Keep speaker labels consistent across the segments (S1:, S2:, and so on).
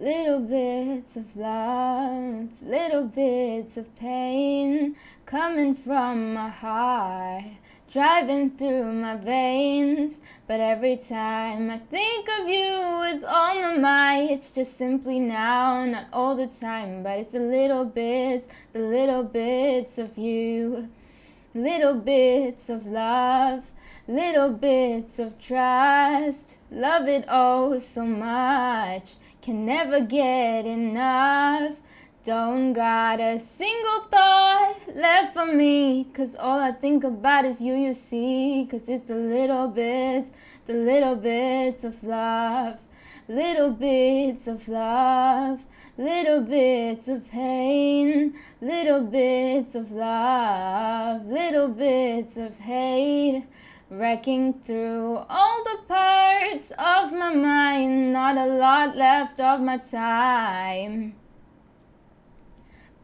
S1: Little bits of love, little bits of pain coming from my heart, driving through my veins. But every time I think of you with all my might, it's just simply now, not all the time, but it's a little bit, the little bits of you, little bits of love, little bits of trust. Love it oh so much, can never get enough. Don't got a single thought left for me, cause all I think about is you, you see. Cause it's the little bits, the little bits of love, little bits of love, little bits of pain, little bits of love, little bits of hate. Wrecking through all the parts of my mind, not a lot left of my time.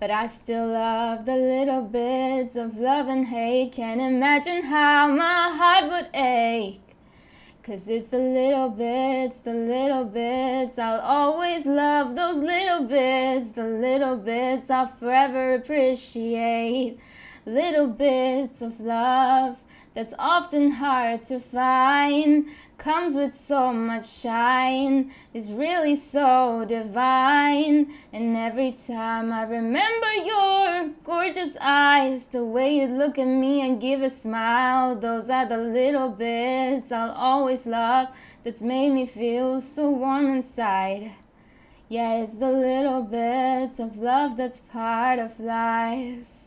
S1: But I still love the little bits of love and hate. Can't imagine how my heart would ache. Cause it's the little bits, the little bits. I'll always love those little bits, the little bits I'll forever appreciate. Little bits of love that's often hard to find. Comes with so much shine is really so divine. And every time i remember your gorgeous eyes the way you look at me and give a smile those are the little bits i'll always love that's made me feel so warm inside. Yeah it's the little bits of love that's part of life